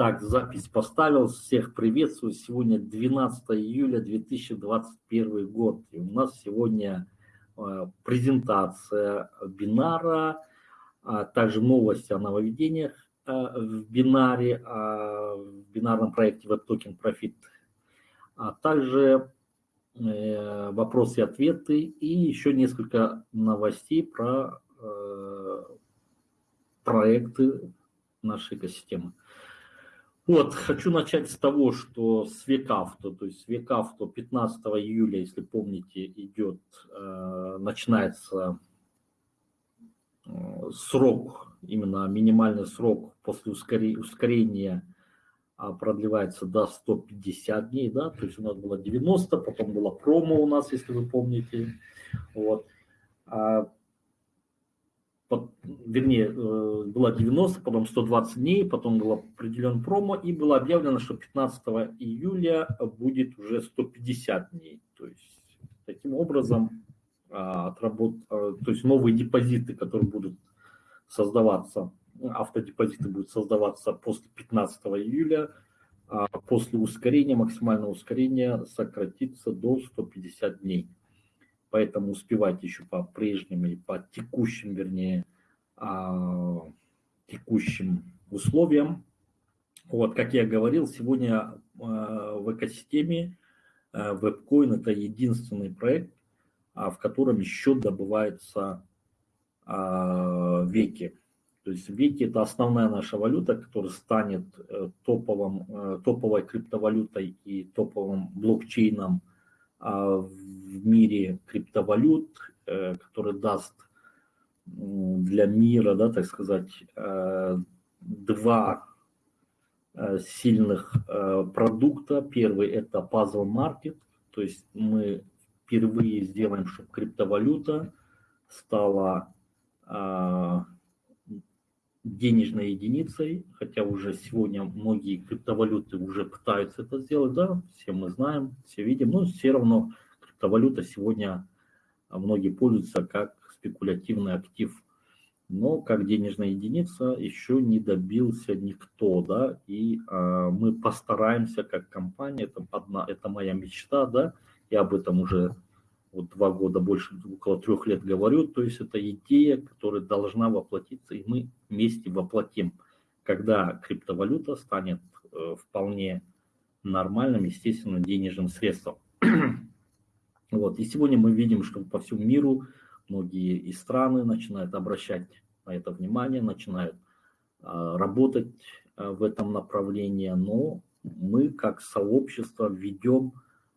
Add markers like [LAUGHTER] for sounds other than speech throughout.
Так, запись поставил. Всех приветствую. Сегодня 12 июля 2021 год. И у нас сегодня э, презентация бинара, а также новости о нововведениях э, в бинаре, в бинарном проекте WebToken Profit, а также э, вопросы и ответы и еще несколько новостей про проекты нашей экосистемы. Вот, хочу начать с того, что с Векавто, то есть Векавто 15 июля, если помните, идет, э, начинается э, срок, именно минимальный срок после ускорения а, продлевается до 150 дней, да, то есть у нас было 90, потом было промо у нас, если вы помните, вот. Вернее, э, было 90, потом 120 дней, потом был определен промо, и было объявлено, что 15 июля будет уже 150 дней. То есть, таким образом, а, отработ... А, то есть новые депозиты, которые будут создаваться, автодепозиты будут создаваться после 15 июля, а после ускорения, максимального ускорения сократится до 150 дней поэтому успевать еще по прежним и по текущим, вернее, а, текущим условиям. Вот, как я говорил, сегодня а, в экосистеме WebCoin это единственный проект, а, в котором еще добывается веки. То есть веки это основная наша валюта, которая станет э, топовым, э, топовой криптовалютой и топовым блокчейном в мире криптовалют, э, который даст для мира, да, так сказать, э, два э, сильных продукта. Первый – это Puzzle Market, то есть мы впервые сделаем, чтобы криптовалюта стала денежной единицей, хотя уже сегодня многие криптовалюты уже пытаются это сделать, да, все мы знаем, все видим, но все равно криптовалюта сегодня многие пользуются как спекулятивный актив, но как денежная единица еще не добился никто, да, и а, мы постараемся как компания, это, одна, это моя мечта, да, я об этом уже вот два года, больше, около трех лет говорю, то есть это идея, которая должна воплотиться, и мы вместе воплотим, когда криптовалюта станет э, вполне нормальным, естественно, денежным средством. Вот. И сегодня мы видим, что по всему миру многие и страны начинают обращать на это внимание, начинают а, работать а, в этом направлении, но мы как сообщество ведем,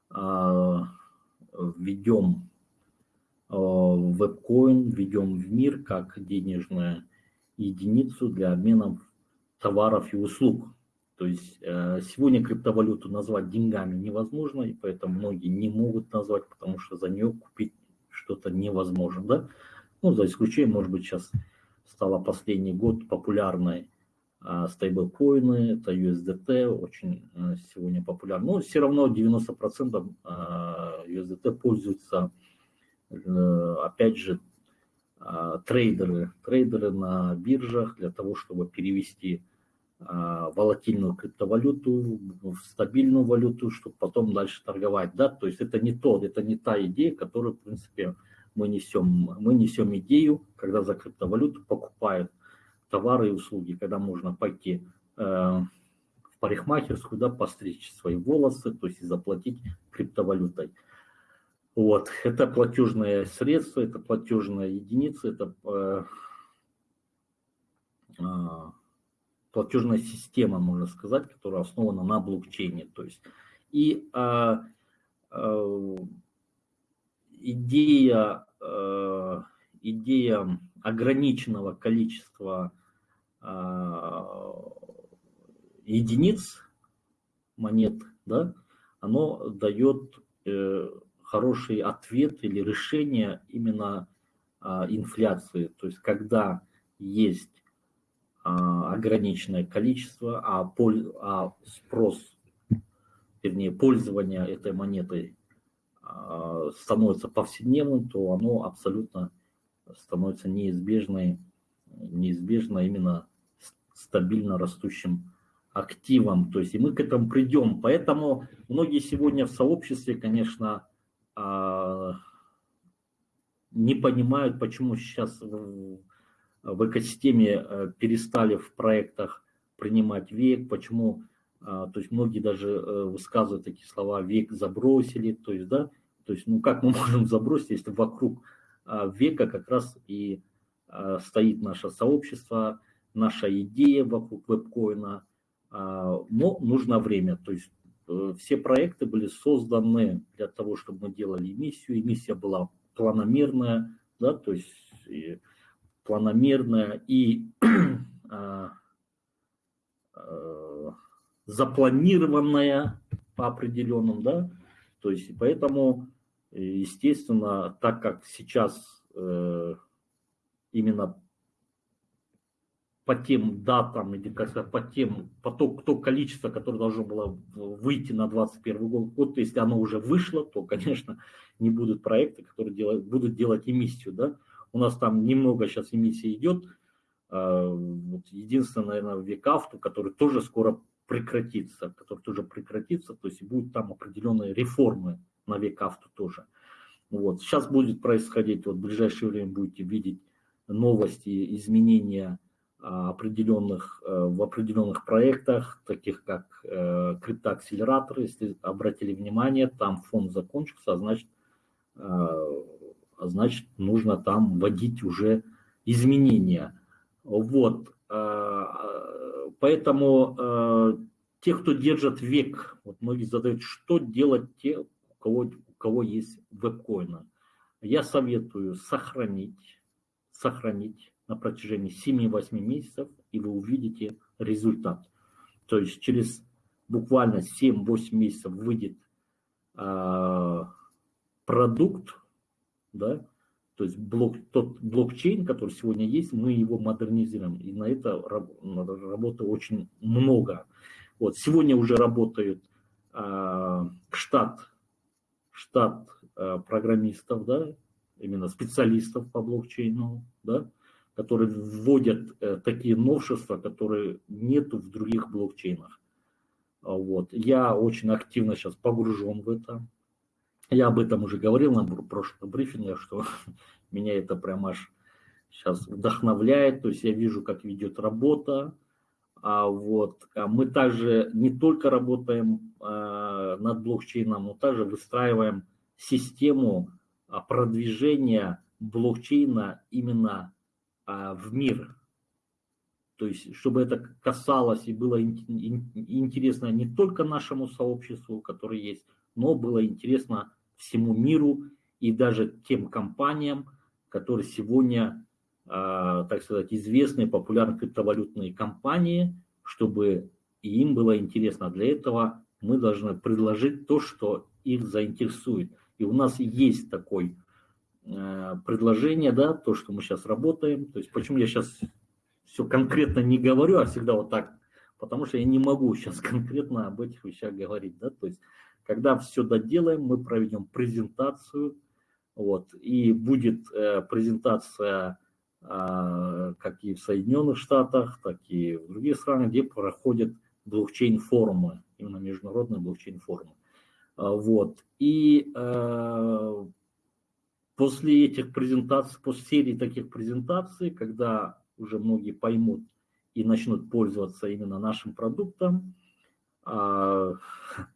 а, ведем вебкоин, ведем в мир как денежная единицу для обмена товаров и услуг. То есть э, сегодня криптовалюту назвать деньгами невозможно, и поэтому многие не могут назвать, потому что за нее купить что-то невозможно. Да? Ну, за исключением, может быть, сейчас стало последний год популярной э, стейблкоины, это USDT, очень э, сегодня популярно. Но все равно 90% USDT пользуются, опять же, трейдеры, трейдеры на биржах для того, чтобы перевести волатильную криптовалюту в стабильную валюту, чтобы потом дальше торговать. Да? То есть это не то, это не та идея, которую, в принципе, мы несем. Мы несем идею, когда за криптовалюту покупают товары и услуги, когда можно пойти э, в парикмахерскую, да, постричь свои волосы, то есть и заплатить криптовалютой. Вот, это платежное средство, это платежная единица, это э, э, платежная система, можно сказать, которая основана на блокчейне. То есть, и э, э, идея, э, идея ограниченного количества э, единиц монет, да, оно дает э, хороший ответ или решение именно а, инфляции. То есть когда есть а, ограниченное количество, а, а спрос, вернее, пользование этой монетой а, становится повседневным, то оно абсолютно становится неизбежной, неизбежно именно стабильно растущим активам, то есть и мы к этому придем. Поэтому многие сегодня в сообществе, конечно, а, не понимают, почему сейчас в экосистеме э, перестали в проектах принимать век, почему, а, то есть многие даже э, высказывают такие слова, век забросили, то есть, да, то есть, ну как мы [LAUGHS] можем забросить, если вокруг а, века как раз и стоит наше сообщество, наша идея вокруг вебкоина, но нужно время, то есть э, все проекты были созданы для того, чтобы мы делали эмиссию, эмиссия была планомерная, да, то есть и планомерная [CLEARS THROAT] и а, а, запланированная по определенным, да, то есть поэтому, естественно, так как сейчас э, именно по тем датам, или как сказать, по тем, по то, то количество, которое должно было выйти на 2021 год, вот если оно уже вышло, то, конечно, не будут проекты, которые делают, будут делать эмиссию, да. У нас там немного сейчас эмиссии идет, а, вот единственное, наверное, векавту, который тоже скоро прекратится, который тоже прекратится, то есть будут там определенные реформы на векавту тоже. Вот. Сейчас будет происходить, вот в ближайшее время будете видеть новости, изменения а, определенных, э, в определенных проектах, таких как э, криптоакселераторы, если обратили внимание, там фонд закончился, а значит, э, значит нужно там вводить уже изменения. Вот, поэтому те, кто держит век, вот многие задают, что делать те, у кого, у кого есть вебкоины. Я советую сохранить, сохранить на протяжении 7-8 месяцев, и вы увидите результат. То есть через буквально 7-8 месяцев выйдет э, продукт, да, то есть блок, тот блокчейн, который сегодня есть, мы его модернизируем. И на это работы очень много. Вот, сегодня уже работает э, штат, штат э, программистов, да, именно специалистов по блокчейну, да, которые вводят э, такие новшества, которые нет в других блокчейнах. А вот. Я очень активно сейчас погружен в это. Я об этом уже говорил на прошлом брифинге, что [LAUGHS] меня это прям аж сейчас вдохновляет. То есть я вижу, как ведет работа. А вот. А мы также не только работаем а, над блокчейном, но также выстраиваем систему а, продвижения блокчейна именно а, в мир. То есть, чтобы это касалось и было интересно не только нашему сообществу, которое есть, но было интересно всему миру и даже тем компаниям, которые сегодня, а, так сказать, известные, популярные криптовалютные компании, чтобы им было интересно. Для этого мы должны предложить то, что их заинтересует. И у нас есть такой Э, предложение, да, то, что мы сейчас работаем. То есть почему я сейчас все конкретно не говорю, а всегда вот так, потому что я не могу сейчас [LAUGHS] конкретно об этих вещах говорить, да, то есть когда все доделаем, мы проведем презентацию, вот, и будет э, презентация э, как и в Соединенных Штатах, так и в других странах, где проходят блокчейн-форумы, именно международные блокчейн-форумы. Э, вот, и э, После этих презентаций, после серии таких презентаций, когда уже многие поймут и начнут пользоваться именно нашим продуктом, а, [LAUGHS]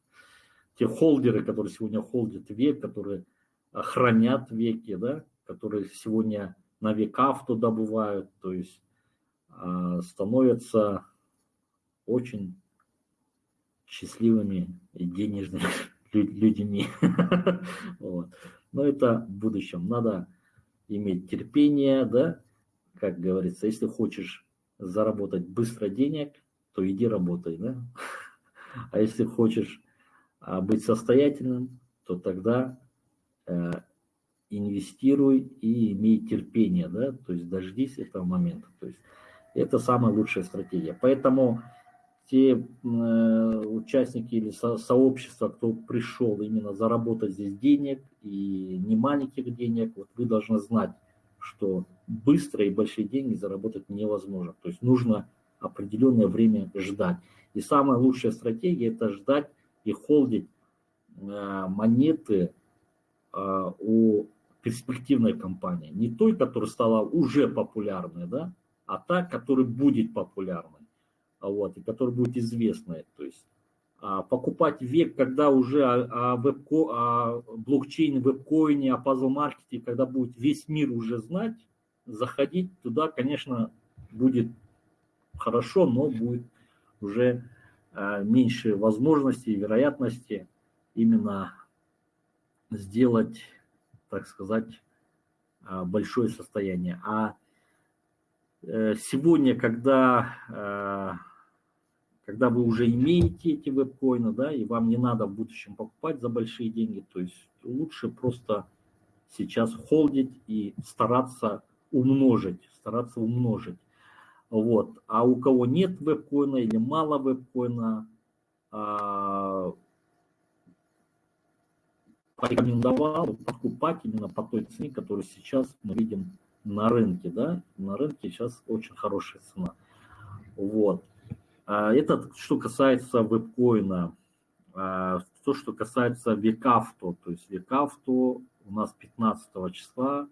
те холдеры, которые сегодня холдят век, которые хранят веки, да, которые сегодня на век авто добывают, то есть а, становятся очень счастливыми и денежными [LAUGHS] людьми. [LAUGHS] вот. Но это в будущем. Надо иметь терпение, да, как говорится, если хочешь заработать быстро денег, то иди работай, да. [LAUGHS] А если хочешь а, быть состоятельным, то тогда э, инвестируй и имей терпение, да, то есть дождись этого момента. То есть это самая лучшая стратегия. Поэтому те э, участники или со, сообщества, кто пришел именно заработать здесь денег и не маленьких денег, вот вы должны знать, что быстро и большие деньги заработать невозможно. То есть нужно определенное время ждать. И самая лучшая стратегия – это ждать и холдить монеты у перспективной компании. Не той, которая стала уже популярной, да, а та, которая будет популярной, вот, и которая будет известной. То есть а, покупать век, когда уже о, вебко, о блокчейне, вебкоине, о пазл-маркете, когда будет весь мир уже знать, заходить туда, конечно, будет хорошо, но будет уже меньше возможностей и вероятности именно сделать, так сказать, а, большое состояние. А Э, сегодня, когда, э, когда вы уже имеете эти веб-коины, да, и вам не надо в будущем покупать за большие деньги, то есть лучше просто сейчас холдить и стараться умножить, стараться умножить. Вот. А у кого нет веб-коина или мало веб-коина, а, порекомендовал покупать именно по той цене, которую сейчас мы видим на рынке, да, на рынке сейчас очень хорошая цена. Вот. А это что касается вебкоина. А то, что касается векавто, то есть векавто у нас 15 числа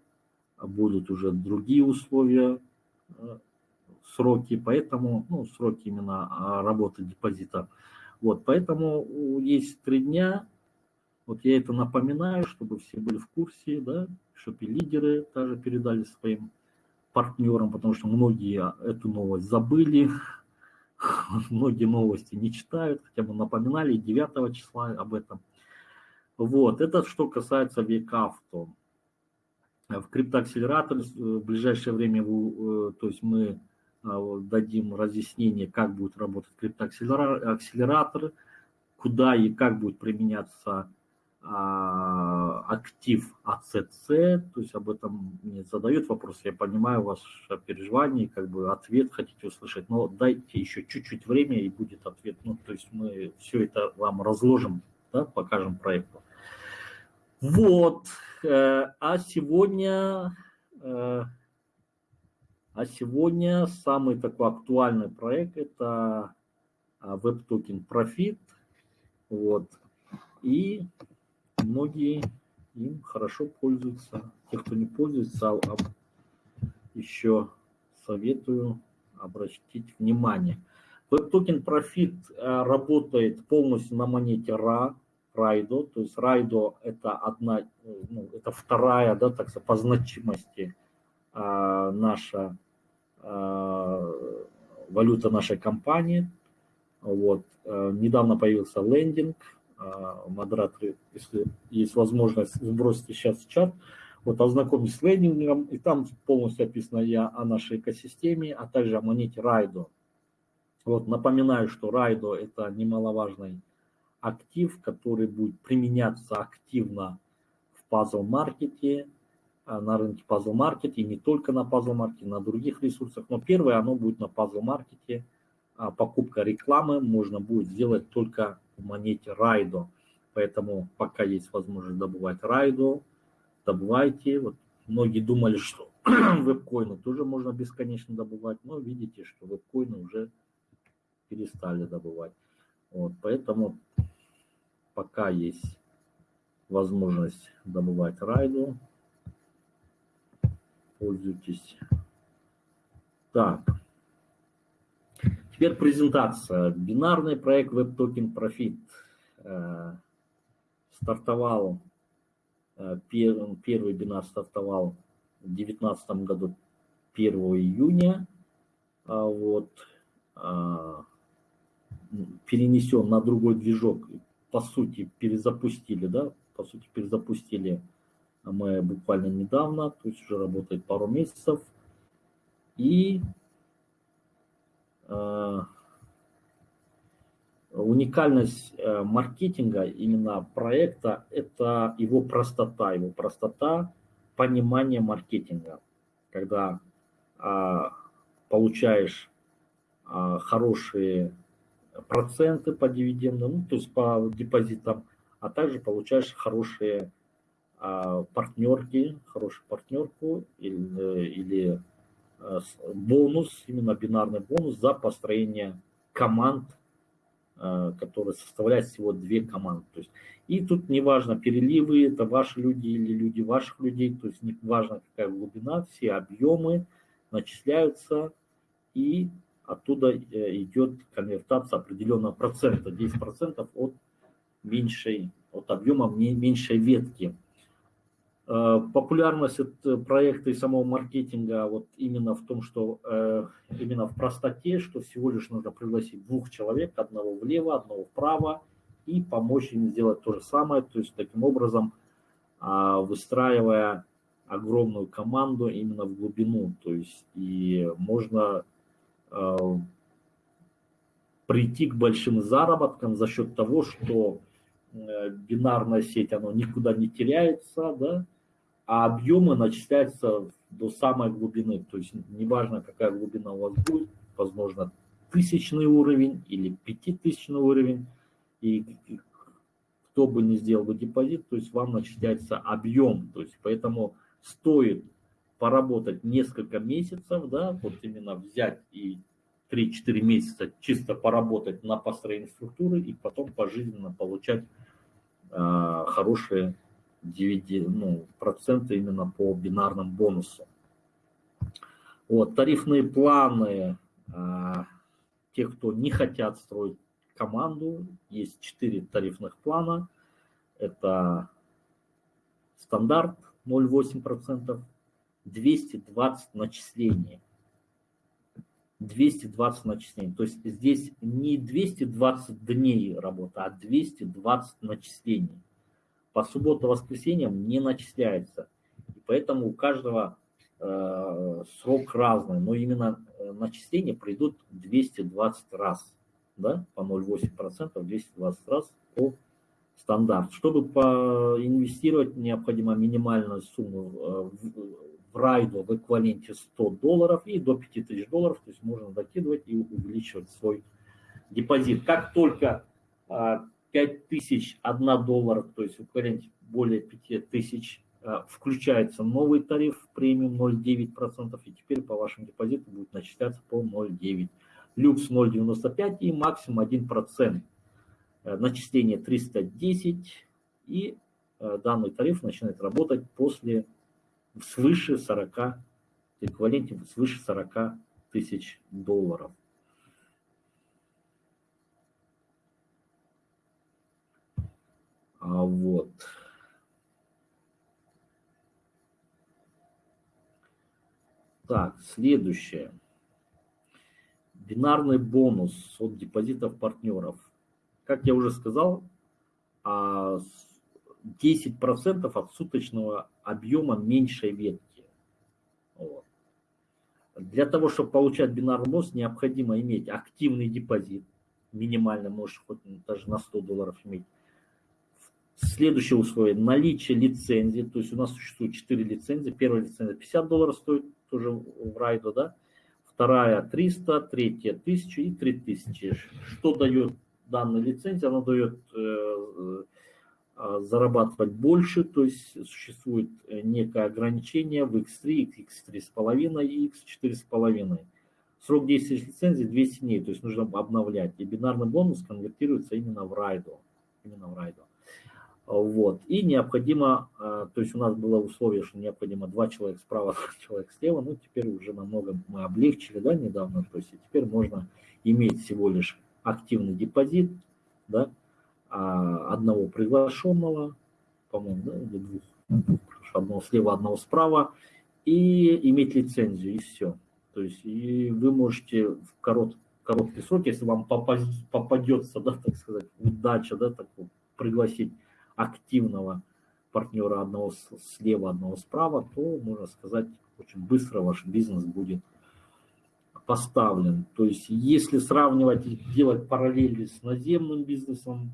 будут уже другие условия, сроки, поэтому, ну, сроки именно а, работы депозита. Вот, поэтому есть три дня, вот я это напоминаю, чтобы все были в курсе, да, чтобы и лидеры также передали своим партнерам, потому что многие эту новость забыли, [LAUGHS] многие новости не читают, хотя бы напоминали 9 числа об этом. Вот, это что касается векавто. В криптоакселераторе в ближайшее время, э, то есть мы дадим разъяснение, как будет работать криптоакселератор, куда и как будет применяться а, актив АЦЦ, то есть об этом мне задают вопрос, я понимаю ваше переживание, как бы ответ хотите услышать, но дайте еще чуть-чуть время и будет ответ, ну, то есть мы все это вам разложим, да, покажем проекту. Вот, э, а сегодня, э, а сегодня самый такой актуальный проект это Web Token Profit, вот, и многие им хорошо пользуются. Те, кто не пользуется, а, а еще советую обратить внимание. Web Token Profit э, работает полностью на монете RA, Райдо, то есть Райдо это одна, ну, это вторая, да, так сказать, по значимости а, наша а, валюта нашей компании. Вот. А, недавно появился лендинг, а, модераторы, если есть возможность, сбросите сейчас в чат. Вот ознакомьтесь с лендингом, и там полностью описано я о нашей экосистеме, а также о монете Райдо. Вот напоминаю, что Райдо это немаловажный актив, который будет применяться активно в пазл-маркете, на рынке пазл-маркете, и не только на пазл-маркете, на других ресурсах. Но первое, оно будет на пазл-маркете. А покупка рекламы можно будет сделать только в монете Райдо. Поэтому пока есть возможность добывать Райдо, добывайте. Вот многие думали, что [CLEARS THROAT] вебкоины тоже можно бесконечно добывать, но видите, что вебкоины уже перестали добывать. Вот, поэтому пока есть возможность добывать райду, пользуйтесь. Так, Теперь презентация. Бинарный проект WebToken Profit э, стартовал, э, первый бинар стартовал в 2019 году 1 июня. А вот, а, перенесен на другой движок, по сути, перезапустили, да, по сути, перезапустили мы буквально недавно, то есть уже работает пару месяцев. И Э, уникальность э, маркетинга, именно проекта, это его простота, его простота понимания маркетинга. Когда а, получаешь а, хорошие проценты по дивидендам, ну, то есть по депозитам, а также получаешь хорошие а, партнерки, хорошую партнерку или, или бонус, именно бинарный бонус за построение команд, которые составляют всего две команды. То есть, и тут неважно, переливы, это ваши люди или люди ваших людей, то есть не важно какая глубина, все объемы начисляются, и оттуда э, идет конвертация определенного процента, 10% от меньшей, от объема меньшей ветки. Э, популярность проекта и самого маркетинга вот именно в том, что э, именно в простоте, что всего лишь нужно пригласить двух человек, одного влево, одного вправо, и помочь им сделать то же самое, то есть таким образом а, выстраивая огромную команду именно в глубину, то есть и можно прийти к большим заработкам за счет того, что э, бинарная сеть, она никуда не теряется, да, а объемы начисляются до самой глубины, то есть неважно, какая глубина у вас будет, возможно, тысячный уровень или пятитысячный уровень, и кто бы не сделал бы депозит, то есть вам начисляется объем, то есть поэтому стоит поработать несколько месяцев, да, вот именно взять и 3-4 месяца чисто поработать на построении структуры и потом пожизненно получать э, хорошие DVD, ну, проценты именно по бинарным бонусам. Вот, тарифные планы, э, те, кто не хотят строить команду. Есть четыре тарифных плана. Это стандарт 0,8%, 220 начислений. 220 начислений. То есть здесь не 220 дней работы, а 220 начислений. По субботу-воскресеньям не начисляется. И поэтому у каждого э, срок разный, но именно э, начисления придут 220 раз да, по 0,8%, 220 раз по стандарт. Чтобы поинвестировать, необходимо минимальную сумму э, в райду в эквиваленте 100 долларов и до 5000 долларов, то есть можно докидывать и увеличивать свой депозит. Как только 5000 а, 1 доллар, то есть эквиваленте более 5000, э, включается новый тариф премиум 0,9%, и теперь по вашему депозиту будет начисляться по 0,9% люкс 0,95 и максимум 1%. Э, начисление 310 и э, данный тариф начинает работать после свыше 40, в эквиваленте свыше 40 тысяч долларов. Вот. Так, следующее. Бинарный бонус от депозитов партнеров. Как я уже сказал, 10% а от суточного объема меньшей ветки. Вот. Для того, чтобы получать бинарный бонус, необходимо иметь активный депозит, минимально, можешь хоть даже на 100 долларов иметь. Следующее условие – наличие лицензии, то есть у нас существует 4 лицензии. Первая лицензия 50 долларов стоит, тоже в райду, да, вторая 300, третья 1000 и 3000. Что дает данная лицензия? Она дает э, э, зарабатывать больше, то есть существует некое ограничение в X3, X3,5 и X4,5. Срок действия лицензии 200 дней, то есть нужно обновлять. И бинарный бонус конвертируется именно в райду. Именно в райду. Вот. И необходимо, а, то есть у нас было условие, что необходимо два человека справа, [LAUGHS] два человека слева, ну теперь уже намного мы облегчили, да, недавно, то есть теперь можно иметь всего лишь активный депозит, да, а, одного приглашенного, по-моему, да, или двух, одного слева, одного справа, и иметь лицензию, и все. То есть и вы можете в корот, короткий срок, если вам попадется, да, так сказать, удача, да, так вот, пригласить активного партнера одного слева, одного справа, то, можно сказать, очень быстро ваш бизнес будет поставлен. То есть, если сравнивать и делать параллели с наземным бизнесом,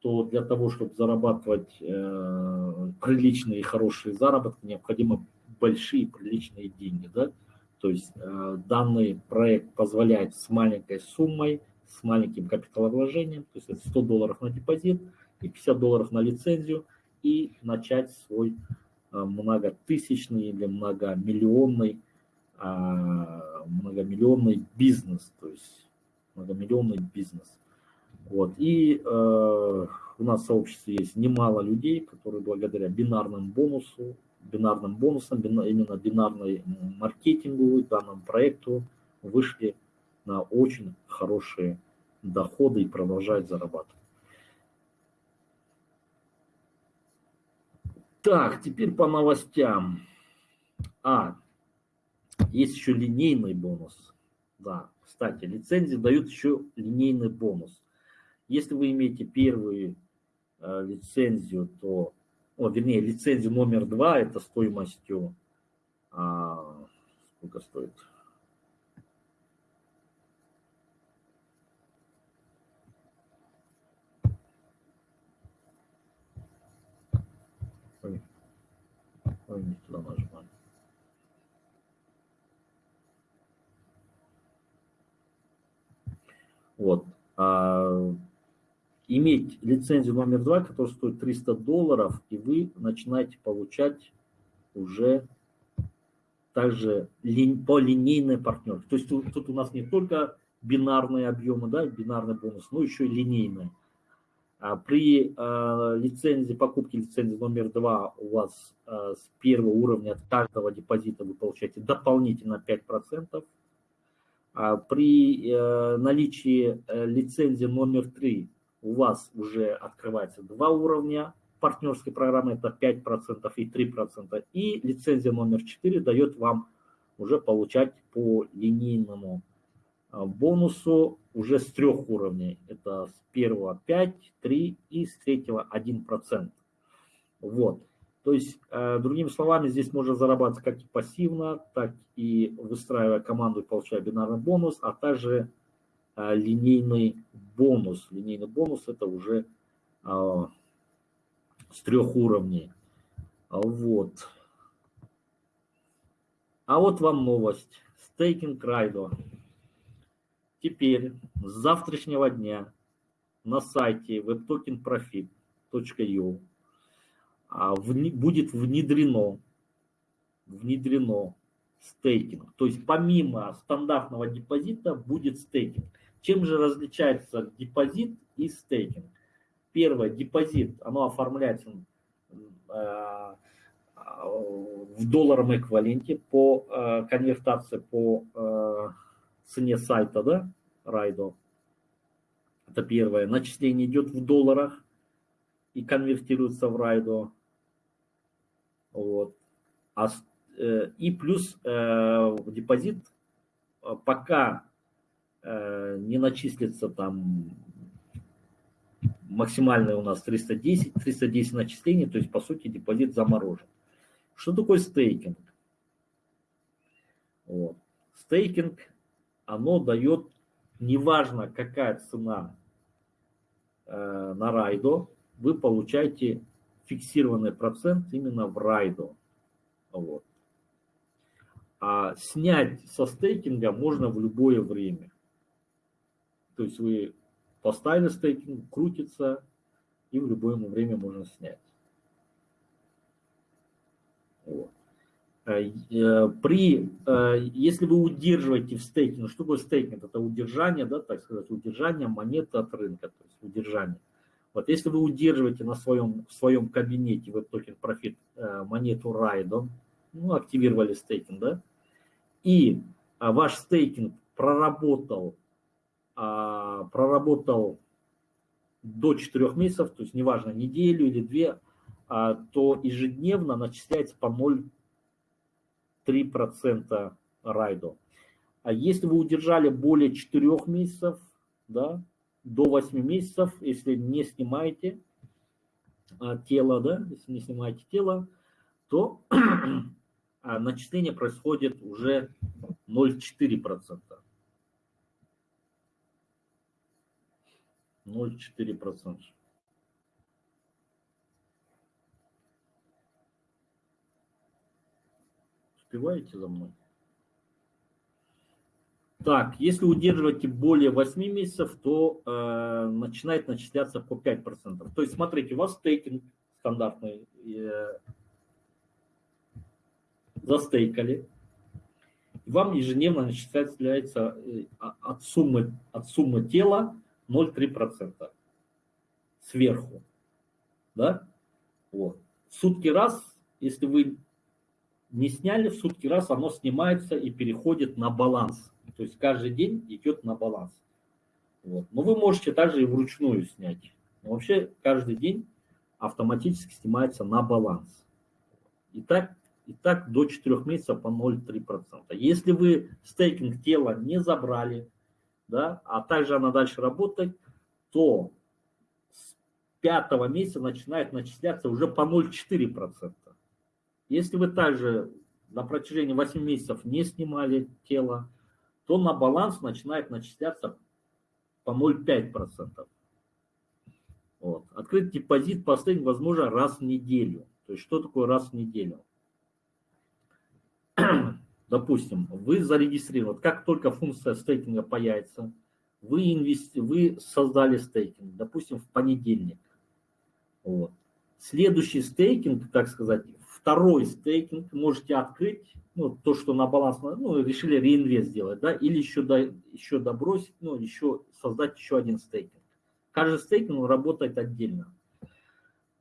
то для того, чтобы зарабатывать э, приличные и хорошие заработки, необходимо большие приличные деньги. Да? То есть э, данный проект позволяет с маленькой суммой, с маленьким капиталовложением, то есть это 100 долларов на депозит – и 50 долларов на лицензию и начать свой э, многотысячный или многомиллионный а, многомиллионный бизнес, то есть многомиллионный бизнес. Вот. И э, у нас в сообществе есть немало людей, которые благодаря бинарным бонусу, бинарным бонусам, именно бинарной маркетингу, данному проекту вышли на очень хорошие доходы и продолжают зарабатывать. Так, теперь по новостям. А, есть еще линейный бонус. Да, кстати, лицензии дают еще линейный бонус. Если вы имеете первую э, лицензию, то, о, вернее, лицензию номер два, это стоимостью, а, сколько стоит? Ой, не туда нажимаю. Вот. А, иметь лицензию номер два, которая стоит 300 долларов, и вы начинаете получать уже также по линейной партнерке. То есть тут, тут у нас не только бинарные объемы, да, бинарный бонус, но еще и линейные. А при э, лицензии, покупке лицензии номер два у вас э, с первого уровня от каждого депозита вы получаете дополнительно 5%. А при э, наличии э, лицензии номер три у вас уже открывается два уровня партнерской программы, это 5% и 3%. И лицензия номер 4 дает вам уже получать по линейному а, бонусу уже с трех уровней. Это с первого 5, 3 и с третьего 1%. Вот. То есть, э, другими словами, здесь можно зарабатывать как и пассивно, так и выстраивая команду и получая бинарный бонус, а также э, линейный бонус. Линейный бонус это уже э, с трех уровней. Вот. А вот вам новость. Стейкинг Райдо. Теперь с завтрашнего дня на сайте webtokenprofit.io а, будет внедрено, внедрено стейкинг. То есть помимо стандартного депозита будет стейкинг. Чем же различается депозит и стейкинг? Первое, депозит, оно оформляется э, в долларовом эквиваленте по э, конвертации по э, цене сайта, да, Райдо. Это первое. Начисление идет в долларах и конвертируется в Райдо. Вот. А, э, и плюс э, депозит, э, пока э, не начислится там максимальное у нас 310, 310 начислений, то есть по сути депозит заморожен. Что такое стейкинг? Вот. Стейкинг, оно дает, неважно какая цена э, на Raido, вы получаете фиксированный процент именно в райду. Вот. А снять со стейкинга можно в любое время. То есть вы поставили стейкинг, крутится, и в любое время можно снять. Вот. Э, э, при, э, если вы удерживаете в стейкинге, ну, что такое стейкинг? Это удержание, да, так сказать, удержание монеты от рынка, то есть удержание. Вот если вы удерживаете на своем, в своем кабинете Token Profit э, монету Raido, ну, активировали стейкинг, да, и а, ваш стейкинг проработал, а, проработал до 4 месяцев, то есть неважно, неделю или две, а, то ежедневно начисляется по 0,3% райдо. А если вы удержали более 4 месяцев, да, до 8 месяцев, если не снимаете а, тело, да, если не снимаете тело, то [CLEARS THROAT] а, начисление происходит уже 0,4%. 0,4%. Успеваете за мной? Так, если удерживаете более 8 месяцев, то э, начинает начисляться по 5%. То есть, смотрите, у вас стейкинг стандартный, э, застейкали. и вам ежедневно начисляется э, от суммы, от суммы тела 0,3% сверху. Да? Вот. В сутки раз, если вы не сняли, в сутки раз оно снимается и переходит на баланс. То есть каждый день идет на баланс. Вот. Но вы можете также и вручную снять. Но вообще каждый день автоматически снимается на баланс. И так, и так до 4 месяцев по 0,3%. Если вы стейкинг тела не забрали, да, а также она дальше работает, то с пятого месяца начинает начисляться уже по 0,4%. Если вы также на протяжении 8 месяцев не снимали тело, то на баланс начинает начисляться по 0,5%. Вот. Открыть депозит по стейкингу возможно раз в неделю. То есть что такое раз в неделю? [CLEARS THROAT] Допустим, вы зарегистрировали, как только функция стейкинга появится, вы, инвести, вы создали стейкинг, допустим, в понедельник. Вот. Следующий стейкинг, так сказать, второй стейкинг можете открыть, ну, то, что на баланс, ну, решили реинвест сделать, да, или еще, до, еще добросить, ну, еще создать еще один стейкинг. Каждый стейкинг работает отдельно.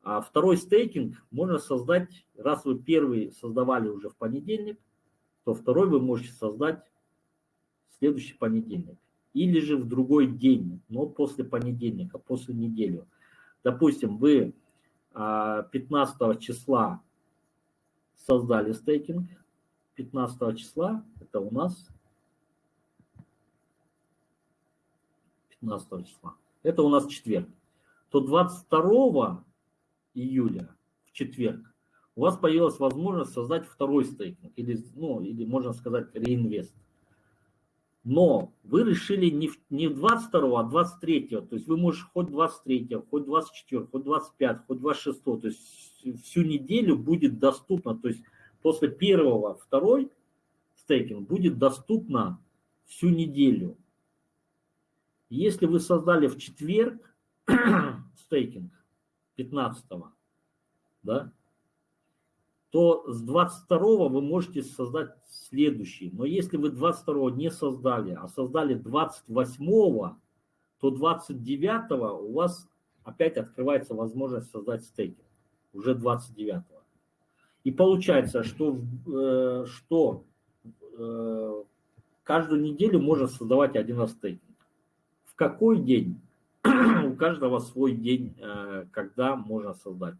А второй стейкинг можно создать, раз вы первый создавали уже в понедельник, то второй вы можете создать в следующий понедельник. Или же в другой день, но после понедельника, после недели. Допустим, вы 15 а, числа создали стейкинг. 15 числа, это у нас 15 числа, это у нас четверг, то 22 июля в четверг у вас появилась возможность создать второй стейкинг, или, ну, или можно сказать реинвест. Но вы решили не, не 22, а 23, то есть вы можете хоть 23, хоть 24, хоть 25, хоть 26, то есть всю неделю будет доступно, то есть после первого, второй стейкинг будет доступно всю неделю. Если вы создали в четверг [CLEARS THROAT] стейкинг 15, да, то с 22 вы можете создать следующий. Но если вы 22 не создали, а создали 28, то 29 у вас опять открывается возможность создать стейкинг. Уже 29. И получается, что, э, что э, каждую неделю можно создавать один раз стейкинг. В какой день? [CLEARS THROAT] У каждого свой день, э, когда можно создать.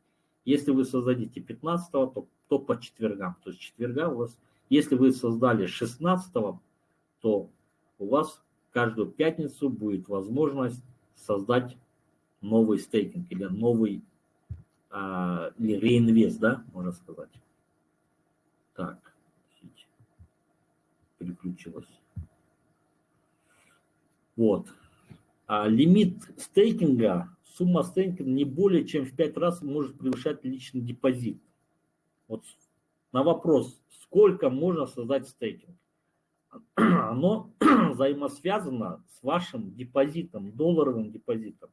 Если вы создадите 15, то то по четвергам. То есть четверга у вас, если вы создали 16, то у вас каждую пятницу будет возможность создать новый стейкинг или новый а, или реинвест, да, можно сказать. Так, переключилась. Вот. А лимит стейкинга, сумма стейкинга не более чем в 5 раз может превышать личный депозит. Вот на вопрос, сколько можно создать стейкинг, [CLEARS THROAT] оно [CLEARS THROAT] взаимосвязано с вашим депозитом, долларовым депозитом.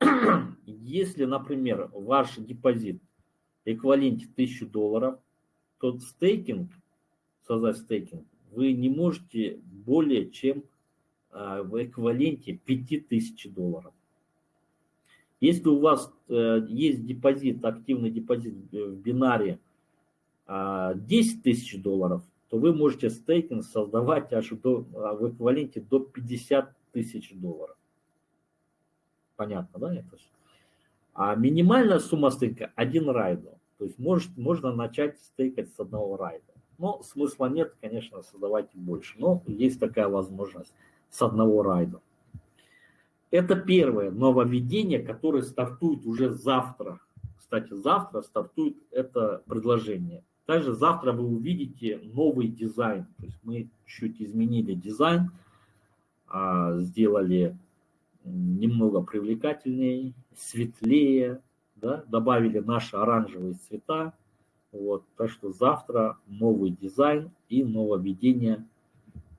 [CLEARS THROAT] Если, например, ваш депозит эквиваленте 1000 долларов, то стейкинг, создать стейкинг, вы не можете более чем в эквиваленте 5000 долларов. Если у вас э, есть депозит, активный депозит в бинаре 10 а, тысяч долларов, то вы можете стейкинг создавать аж до, в эквиваленте до 50 тысяч долларов. Понятно, да? Это А минимальная сумма стейка один райдо. То есть может, можно начать стейкать с одного райда. Но смысла нет, конечно, создавать больше. Но есть такая возможность с одного райда. Это первое нововведение, которое стартует уже завтра. Кстати, завтра стартует это предложение. Также завтра вы увидите новый дизайн. То есть мы чуть изменили дизайн, а, сделали немного привлекательнее, светлее, да, добавили наши оранжевые цвета. Вот, так что завтра новый дизайн и нововведение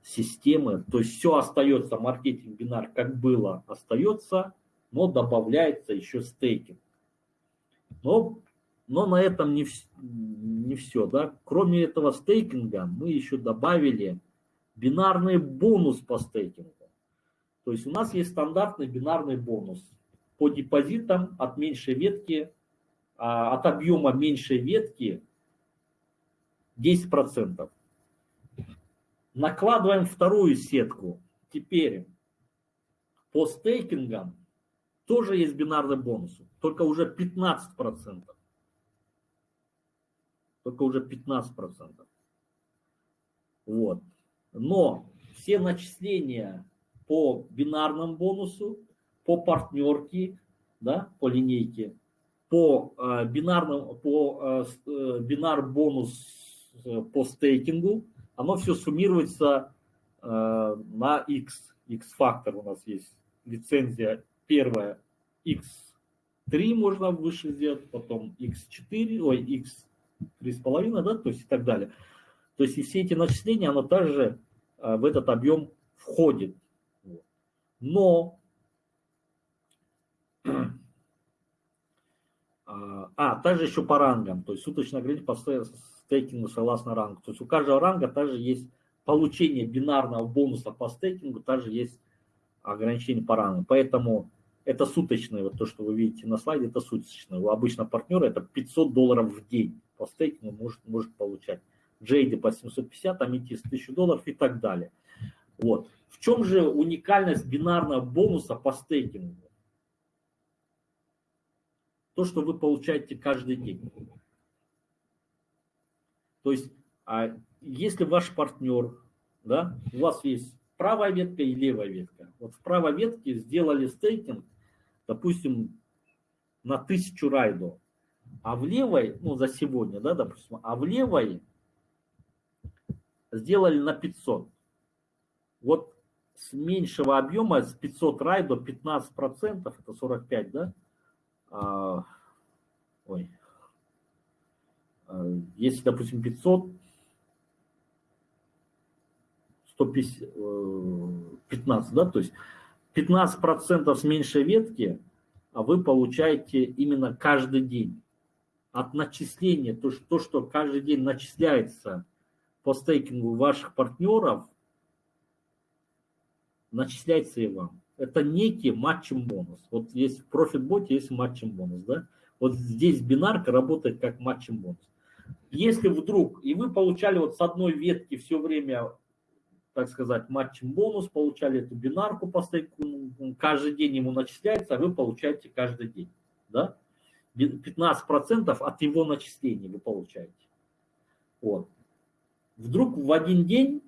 системы, то есть все остается, маркетинг бинар как было, остается, но добавляется еще стейкинг. Но Но на этом не, не все. Да? Кроме этого стейкинга мы еще добавили бинарный бонус по стейкингу. То есть у нас есть стандартный бинарный бонус по депозитам от меньшей ветки, а, от объема меньшей ветки 10%. Накладываем вторую сетку. Теперь по стейкингам тоже есть бинарный бонус, только уже 15%. Только уже 15%. Вот. Но все начисления по бинарному бонусу, по партнерке, да, по линейке, по э, бинарному, по э, э бинар бонус э, по стейкингу, оно все суммируется э, на x, x-фактор у нас есть, лицензия первая, x3 можно выше сделать, потом x4, ой, x3,5, да, то есть и так далее. То есть и все эти начисления, оно также э, в этот объем входит. Но, [CLEARS THROAT] а, а, также еще по рангам, то есть суточная по стейкингу согласно рангу. То есть у каждого ранга также есть получение бинарного бонуса по стейкингу, также есть ограничение по рангу. Поэтому это суточное, вот то, что вы видите на слайде, это суточное. У обычного партнера это 500 долларов в день по стейкингу может, может получать. Джейди по 750, Аметист 1000 долларов и так далее. Вот. В чем же уникальность бинарного бонуса по стейкингу? То, что вы получаете каждый день. То есть, а если ваш партнер, да, у вас есть правая ветка и левая ветка. Вот в правой ветке сделали стейкинг, допустим, на 1000 райдов, а в левой, ну за сегодня, да, допустим, а в левой сделали на 500. Вот с меньшего объема, с 500 рай до 15 процентов, это 45, да? А, ой. А, если, допустим, 500, 150, 15, да, то есть 15 процентов с меньшей ветки, а вы получаете именно каждый день. От начисления, то, то, что каждый день начисляется по стейкингу ваших партнеров, начисляется и вам. Это некий матчем бонус. Вот есть в профит-боте есть матчем бонус, да? Вот здесь бинарка работает как матчем бонус. Если вдруг, и вы получали вот с одной ветки все время, так сказать, матчем бонус, получали эту бинарку по стейку, каждый день ему начисляется, а вы получаете каждый день, да? 15% от его начислений вы получаете. Вот. Вдруг в один день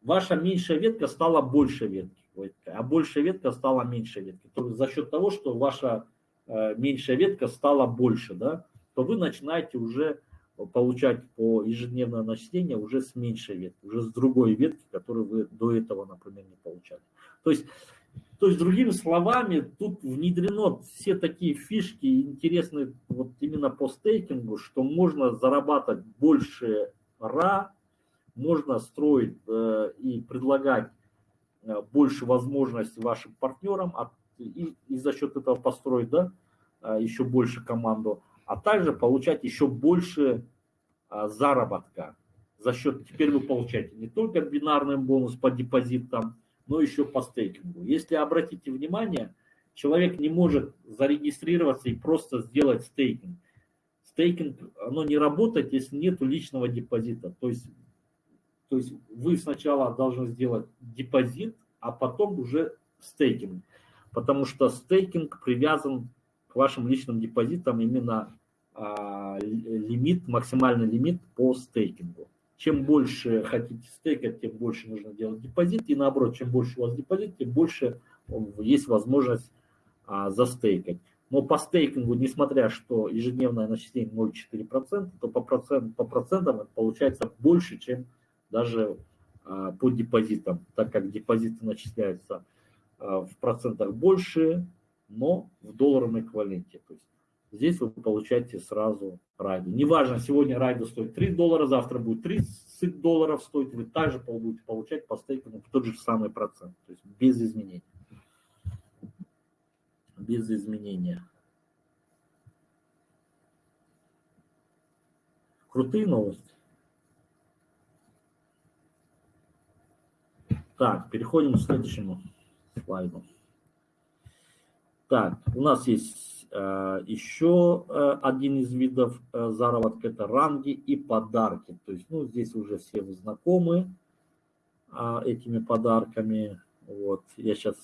ваша меньшая ветка стала большей веткой, а большая ветка стала меньшей веткой. То за счет того, что ваша э, меньшая ветка стала больше, да, то вы начинаете уже получать по ежедневное начисление уже с меньшей ветки, уже с другой ветки, которую вы до этого, например, не получали. То есть, то есть другими словами, тут внедрено все такие фишки интересные вот именно по стейкингу, что можно зарабатывать больше ра, можно строить э, и предлагать э, больше возможностей вашим партнерам а, и, и за счет этого построить да, э, еще больше команду, а также получать еще больше заработка. За счет, теперь вы получаете не только бинарный бонус по депозитам, но еще по стейкингу. Если обратите внимание, человек не может зарегистрироваться и просто сделать стейкинг. Стейкинг, оно не работает, если нет личного депозита. То есть то есть вы сначала должны сделать депозит, а потом уже стейкинг. Потому что стейкинг привязан вашим личным депозитам именно а, лимит, максимальный лимит по стейкингу. Чем больше хотите стейкать, тем больше нужно делать депозит. И наоборот, чем больше у вас депозит, тем больше есть возможность а, застейкать. Но по стейкингу, несмотря что ежедневное начисление 0,4%, то по, процент, по процентам это получается больше, чем даже а, по депозитам, так как депозиты начисляются а, в процентах больше, но в долларовом эквиваленте. То есть здесь вы получаете сразу райду. Неважно, сегодня райду стоит 3 доллара, завтра будет 30 долларов стоить, вы также будете получать по стейкингу тот же самый процент, то есть без изменений. Без изменения. Крутые новости. Так, переходим к следующему слайду. Так, у нас есть э, еще э, один из видов э, заработка, это ранги и подарки. То есть, ну, здесь уже все знакомы э, этими подарками. Вот, я сейчас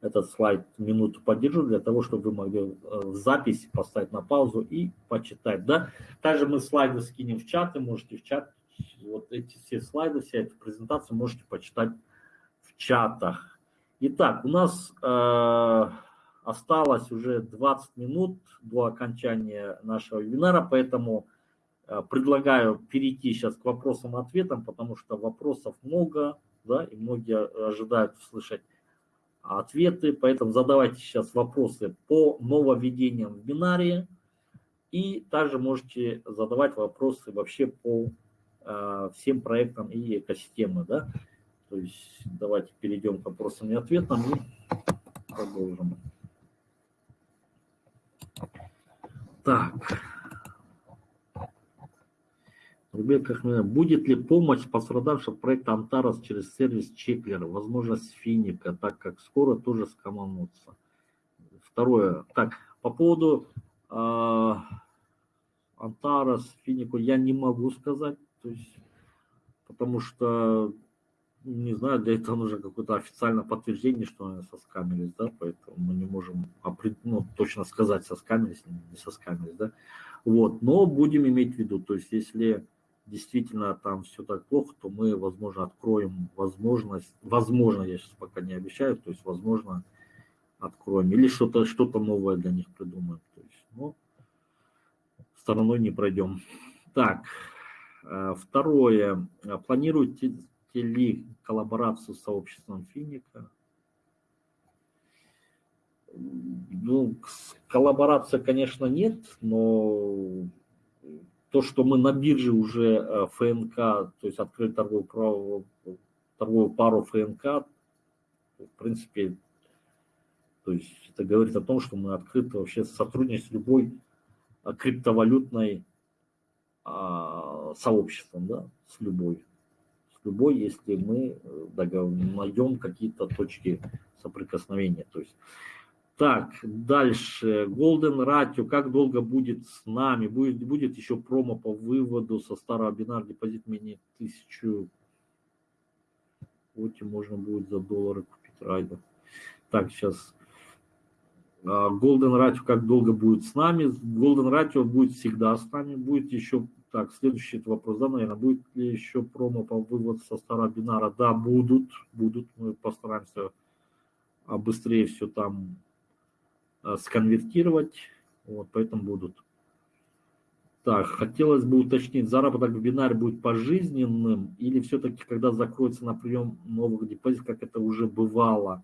этот слайд минуту подержу для того, чтобы вы могли э, в запись поставить на паузу и почитать. Да? Также мы слайды скинем в чат, и можете в чат, вот эти все слайды, вся эта презентация можете почитать в чатах. Итак, у нас э, Осталось уже 20 минут до окончания нашего вебинара, поэтому э, предлагаю перейти сейчас к вопросам-ответам, потому что вопросов много, да, и многие ожидают услышать ответы, поэтому задавайте сейчас вопросы по нововведениям в бинарии, и также можете задавать вопросы вообще по э, всем проектам и экосистемы, да. То есть давайте перейдем к вопросам и ответам и продолжим. Так. Рубель Кахмина. Будет ли помощь пострадавшим проекта Антарас через сервис Чеклера, возможность финика, так как скоро тоже скоманутся? Второе. Так, по поводу э, Антарас, Финику я не могу сказать, то есть, потому что не знаю, для этого нужно какое-то официальное подтверждение, что они соскамились, да, поэтому мы не можем ну, точно сказать, соскамились или не соскамились, да. Вот, но будем иметь в виду, то есть если действительно там все так плохо, то мы, возможно, откроем возможность, возможно, я сейчас пока не обещаю, то есть, возможно, откроем, или что-то что, -то, новое для них придумаем, то есть, ну, стороной не пройдем. Так, э, второе, планируете ли коллаборацию с сообществом Финика? Ну, коллаборация, конечно, нет, но то, что мы на бирже уже э, ФНК, то есть открыли торговую, торговую пару ФНК, в принципе, то есть это говорит о том, что мы открыты вообще сотрудничать с любой э, криптовалютной а, сообществом, да, с любой любой, если мы э, найдем какие-то точки соприкосновения. То есть, так, дальше. Golden Ratio. Как долго будет с нами? Будет, будет еще промо по выводу со старого бинар депозит менее тысячу. Вот и можно будет за доллары купить райда. Так, сейчас. А, Golden Ratio как долго будет с нами? Golden Ratio будет всегда с нами. Будет еще так, следующий вопрос, да, наверное, будет ли еще промо по выводу со старого бинара? Да, будут, будут, мы постараемся а быстрее все там а, сконвертировать, вот, поэтому будут. Так, хотелось бы уточнить, заработок в бинаре будет пожизненным или все-таки, когда закроется на прием новых депозитов, как это уже бывало?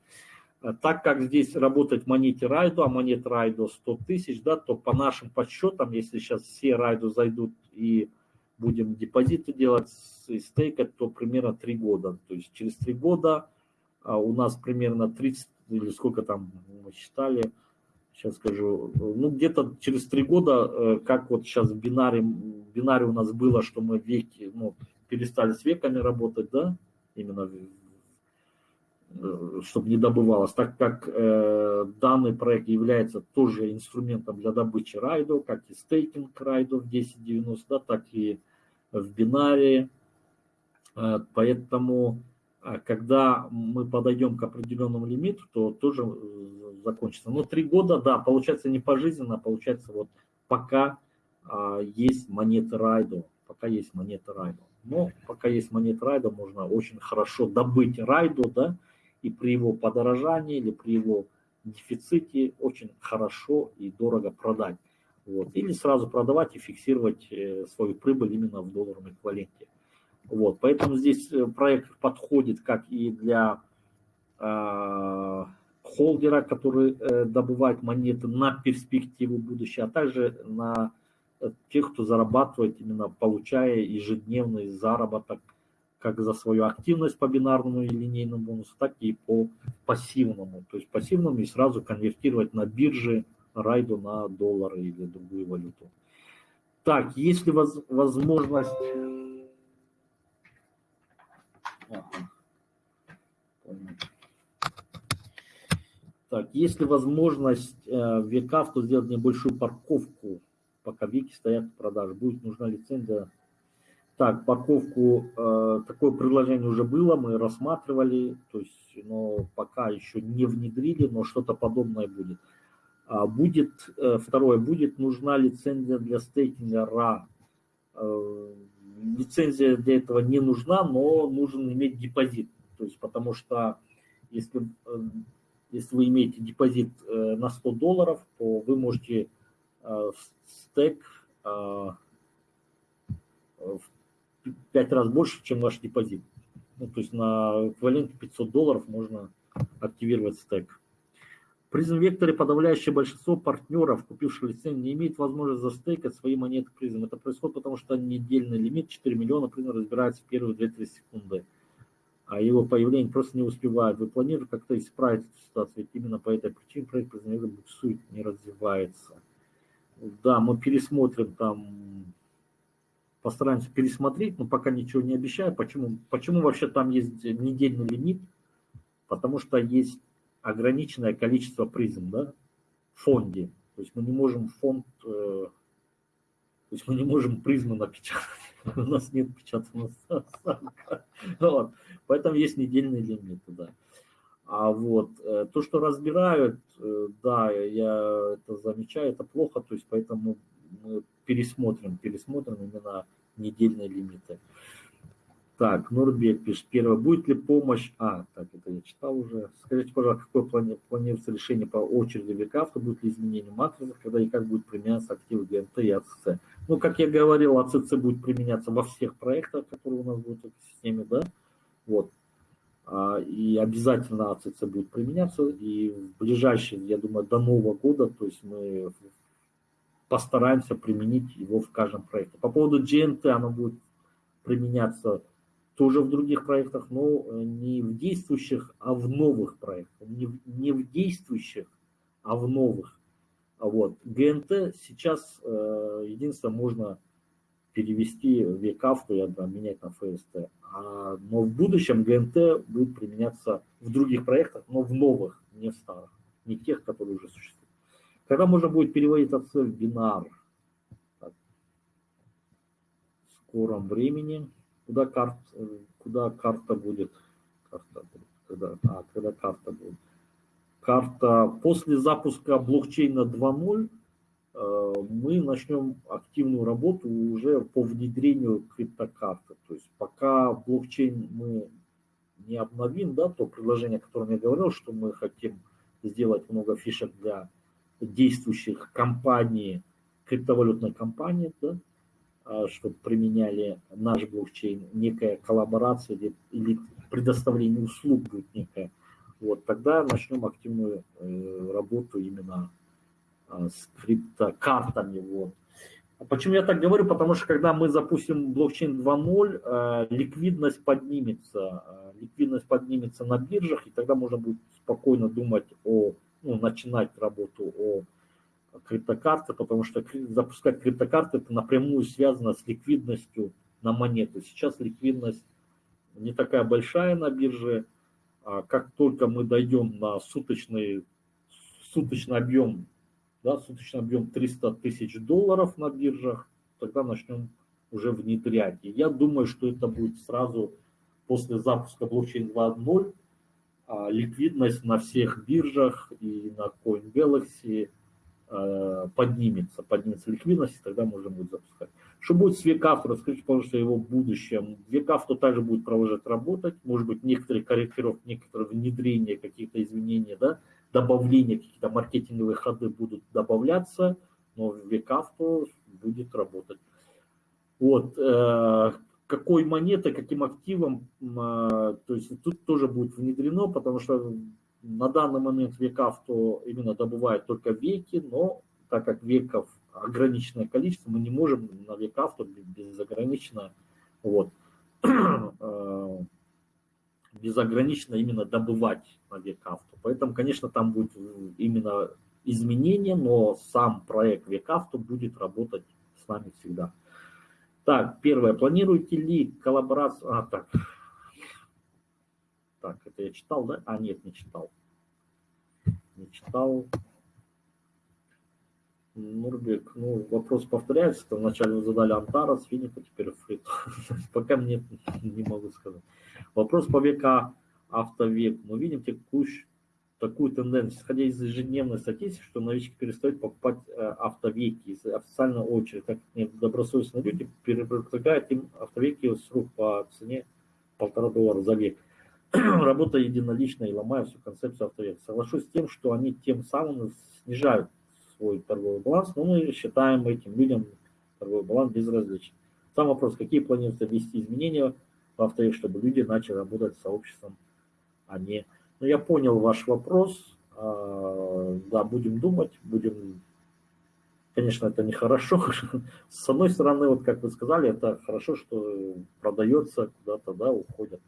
Э, так как здесь работает монете райду, а монета райду 100 тысяч, да, то по нашим подсчетам, если сейчас все райду зайдут и будем депозиты делать и стейкать, то примерно 3 года. То есть через 3 года а у нас примерно 30, или сколько там мы считали, сейчас скажу, ну где-то через 3 года, э, как вот сейчас в бинаре, бинаре у нас было, что мы веки, ну, перестали с веками работать, да, именно чтобы не добывалось, так как э, данный проект является тоже инструментом для добычи райдов, как и стейкинг райдов 1090, да, так и в бинаре. Э, поэтому, э, когда мы подойдем к определенному лимиту, то тоже э, закончится. Но три года, да, получается не пожизненно, а получается вот пока э, есть монеты райдов, пока есть монеты райдов. Но пока есть монеты райда, можно очень хорошо добыть райду, да, и при его подорожании или при его дефиците очень хорошо и дорого продать. Вот. Или сразу продавать и фиксировать э, свою прибыль именно в долларовом эквиваленте. Вот. Поэтому здесь э, проект подходит как и для э, холдера, который э, добывает монеты на перспективу будущего, а также на э, тех, кто зарабатывает, именно получая ежедневный заработок как за свою активность по бинарному и линейному бонусу, так и по пассивному. То есть пассивному и сразу конвертировать на бирже райду на доллары или другую валюту. Так, есть ли воз, возможность... Ага. Так, есть ли возможность э, то сделать небольшую парковку, пока веки стоят в продаже? Будет нужна лицензия так, парковку, э, такое предложение уже было, мы рассматривали, то есть, но пока еще не внедрили, но что-то подобное будет. А будет, э, второе, будет нужна лицензия для стейкинга RA. Э, лицензия для этого не нужна, но нужно иметь депозит, то есть, потому что если, э, если вы имеете депозит э, на 100 долларов, то вы можете э, стейк э, в пять раз больше, чем ваш депозит. Ну, то есть на эквиваленте 500 долларов можно активировать стек. При векторе подавляющее большинство партнеров, купивших лицензию, не имеет возможности застейкать свои монеты призм. Это происходит потому, что недельный лимит 4 миллиона призм разбирается в первые 2-3 секунды. А его появление просто не успевает. Вы планируете как-то исправить эту ситуацию, ведь именно по этой причине проект призм буксует, не развивается. Да, мы пересмотрим там постараемся пересмотреть, но пока ничего не обещаю. Почему? Почему вообще там есть недельный лимит? Потому что есть ограниченное количество призм да, в фонде. То есть мы не можем фонд, э, то есть мы не можем призмы напечатать. [LAUGHS] У нас нет печатного станка. [LAUGHS] Поэтому есть недельный лимит, да. А вот э, то, что разбирают, э, да, я это замечаю, это плохо, то есть поэтому мы пересмотрим, пересмотрим именно недельные лимиты. Так, Нурбек пишет, первое, будет ли помощь, а, так, это я читал уже. Скажите, пожалуйста, какое плани, планируется решение по очереди векавто, будет ли изменение матрицы, когда и как будет применяться активы ГНТ и АЦЦ. Ну, как я говорил, АЦЦ будет применяться во всех проектах, которые у нас будут в системе, да, вот. А, и обязательно АЦЦ будет применяться, и в ближайшие, я думаю, до Нового года, то есть мы постараемся применить его в каждом проекте. По поводу GNT, оно будет применяться тоже в других проектах, но э, не в действующих, а в новых проектах. Не, в, не в действующих, а в новых. А вот ГНТ сейчас э, единственное можно перевести в ВКАФТу и менять на ФСТ. А, но в будущем ГНТ будет применяться в других проектах, но в новых, не в старых, не тех, которые уже существуют. Когда можно будет переводить от в бинар? Так. В скором времени. Куда, карт, куда карта будет? Карта. Когда, а, когда карта будет? Карта после запуска блокчейна 2.0 э, мы начнем активную работу уже по внедрению криптокарты. То есть пока блокчейн мы не обновим, да, то предложение, о котором я говорил, что мы хотим сделать много фишек для действующих компаний, криптовалютной компании, да, а, чтобы применяли наш блокчейн, некая коллаборация или предоставление услуг будет некая, вот, тогда начнем активную э, работу именно э, с криптокартами. Вот. А почему я так говорю? Потому что когда мы запустим блокчейн 2.0, э, ликвидность поднимется, э, ликвидность поднимется на биржах, и тогда можно будет спокойно думать о ну, начинать работу о криптокарте, потому что запускать криптокарты это напрямую связано с ликвидностью на монету. Сейчас ликвидность не такая большая на бирже. А как только мы дойдем на суточный, суточный объем, да, суточный объем 300 тысяч долларов на биржах, тогда начнем уже внедрять. И я думаю, что это будет сразу после запуска блокчейн 2.0, а, ликвидность на всех биржах и на CoinGalaxy а, поднимется, поднимется ликвидность, и тогда можно будет запускать. Что будет с Векавто? Расскажите, пожалуйста, его будущем. Векавто также будет продолжать работать, может быть, некоторые корректировки, некоторые внедрения, какие-то изменения, да, добавления, какие-то маркетинговые ходы будут добавляться, но Векавто будет работать. Вот, э, какой монетой, каким активом, а, то есть тут тоже будет внедрено, потому что на данный момент веков то именно добывают только веки, но так как веков ограниченное количество, мы не можем на веков то безограниченно, вот, [CLEARS THROAT] а, безограниченно именно добывать на веков. Поэтому, конечно, там будет именно изменение, но сам проект векавто будет работать с нами всегда. Так, первое. Планируете ли коллаборацию? А, так. Так, это я читал, да? А, нет, не читал. Не читал. Нурбек, ну, вопрос повторяется. Вначале вы задали Антара, Финика, теперь Фрит. [LAUGHS] Пока мне не могу сказать. Вопрос по века автовек. Мы видим текущую такую тенденцию, исходя из ежедневной статистики, что новички перестают покупать э, автовеки из официальной очереди, так как добросовестные люди предлагают им автовеки с рук по цене полтора доллара за век. [CLEARS THROAT] Работа единолично и ломая всю концепцию автовека. Соглашусь с тем, что они тем самым снижают свой торговый баланс, но мы считаем этим людям торговый баланс безразличен. Сам вопрос, какие планируются ввести изменения в автовек, чтобы люди начали работать с сообществом, а не ну, я понял ваш вопрос. А, да, будем думать, будем... Конечно, это нехорошо. [LAUGHS] С одной стороны, вот как вы сказали, это хорошо, что продается куда-то, да, уходят,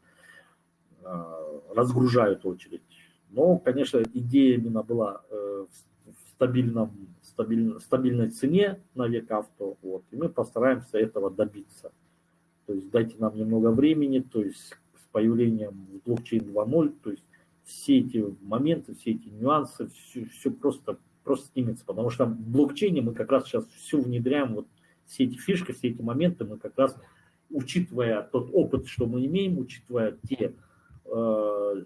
а, разгружают очередь. Но, конечно, идея именно была э, в стабильном, стабиль, стабильной цене на век авто, вот, и мы постараемся этого добиться. То есть дайте нам немного времени, то есть с появлением блокчейн 2.0, то есть все эти моменты, все эти нюансы, все, все просто, просто снимется, потому что в блокчейне мы как раз сейчас все внедряем, вот все эти фишки, все эти моменты мы как раз, учитывая тот опыт, что мы имеем, учитывая те, э,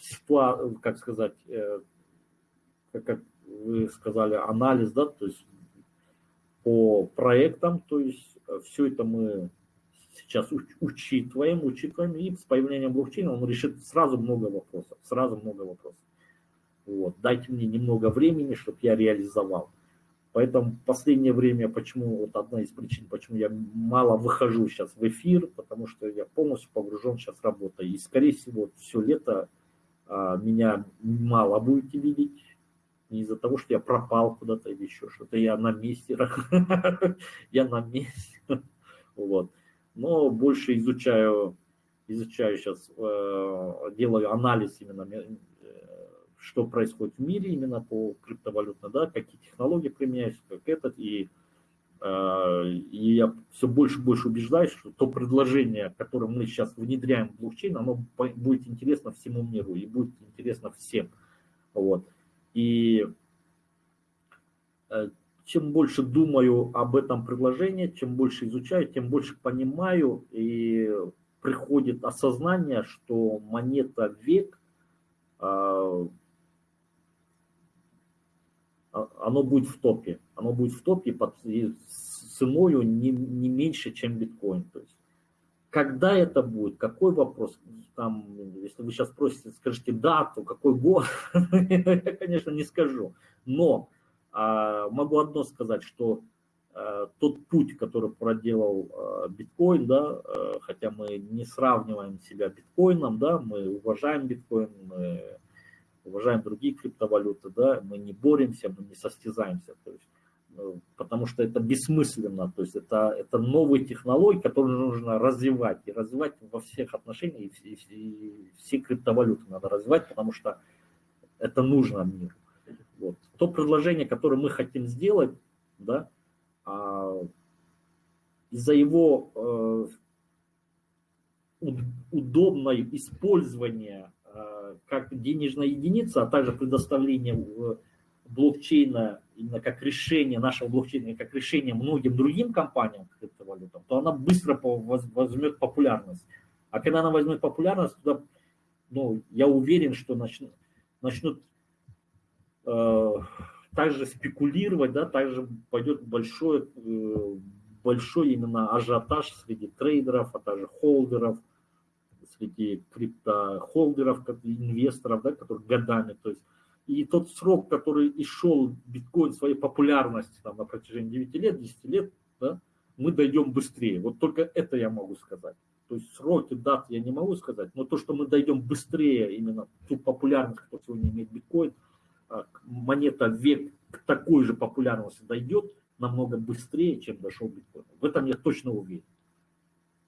ситуа, как сказать, э, как, как вы сказали, анализ, да, то есть по проектам, то есть все это мы сейчас учитываем, учитываем, и с появлением блокчейна он решит сразу много вопросов, сразу много вопросов. Вот. Дайте мне немного времени, чтобы я реализовал. Поэтому в последнее время, почему, вот одна из причин, почему я мало выхожу сейчас в эфир, потому что я полностью погружен сейчас работой. И, скорее всего, все лето а, меня мало будете видеть, не из-за того, что я пропал куда-то или еще что-то, я на месте, [LAUGHS] я на месте, вот но больше изучаю, изучаю сейчас, э, делаю анализ именно, э, что происходит в мире именно по криптовалютно, да, какие технологии применяются, как этот, и, э, и я все больше и больше убеждаюсь, что то предложение, которое мы сейчас внедряем в блокчейн, оно будет интересно всему миру и будет интересно всем. Вот. И чем больше думаю об этом предложении, чем больше изучаю, тем больше понимаю и приходит осознание, что монета век, а, а, оно будет в топе. Оно будет в топе под ценою не, не меньше, чем биткоин. То есть, когда это будет, какой вопрос, там, если вы сейчас спросите, скажите дату, какой год, [LAUGHS] я, конечно, не скажу. Но могу одно сказать, что э, тот путь, который проделал э, биткоин, да, хотя мы не сравниваем себя биткоином, да, мы уважаем биткоин, мы уважаем другие криптовалюты, да, мы не боремся, мы не состязаемся, то есть, потому что это бессмысленно, то есть это, это новые технологии, которые нужно развивать, и развивать во всех отношениях, и, и, и все криптовалюты надо развивать, потому что это нужно миру. Вот. То предложение, которое мы хотим сделать, да, а, из-за его э, удобного использования э, как денежная единица, а также предоставление блокчейна именно как решение нашего блокчейна, как решение многим другим компаниям криптовалютам, то она быстро возьмет популярность. А когда она возьмет популярность, туда, ну, я уверен, что начнут, начнут также спекулировать, да, также пойдет большой, э, большой именно ажиотаж среди трейдеров, а также холдеров, среди криптохолдеров, инвесторов, да, которые годами, то есть и тот срок, который и шел биткоин своей популярности там, на протяжении 9 лет, 10 лет, да, мы дойдем быстрее. Вот только это я могу сказать. То есть сроки, даты я не могу сказать, но то, что мы дойдем быстрее именно ту популярность, которую сегодня имеет биткоин, монета век к такой же популярности дойдет намного быстрее, чем дошел биткоин. В этом я точно уверен.